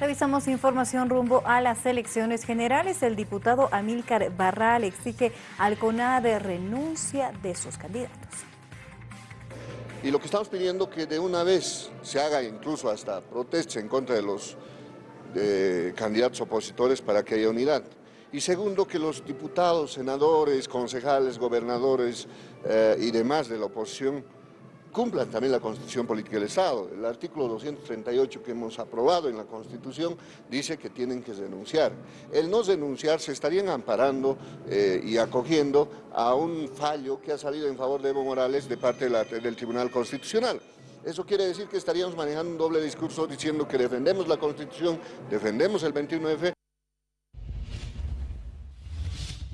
Revisamos información rumbo a las elecciones generales. El diputado Amílcar Barral exige al CONADE renuncia de sus candidatos. Y lo que estamos pidiendo que de una vez se haga incluso hasta protestas en contra de los candidatos opositores para que haya unidad. Y segundo, que los diputados, senadores, concejales, gobernadores eh, y demás de la oposición cumplan también la Constitución Política del Estado. El artículo 238 que hemos aprobado en la Constitución dice que tienen que denunciar. El no denunciar se estarían amparando eh, y acogiendo a un fallo que ha salido en favor de Evo Morales de parte del Tribunal Constitucional. Eso quiere decir que estaríamos manejando un doble discurso diciendo que defendemos la Constitución, defendemos el 21F,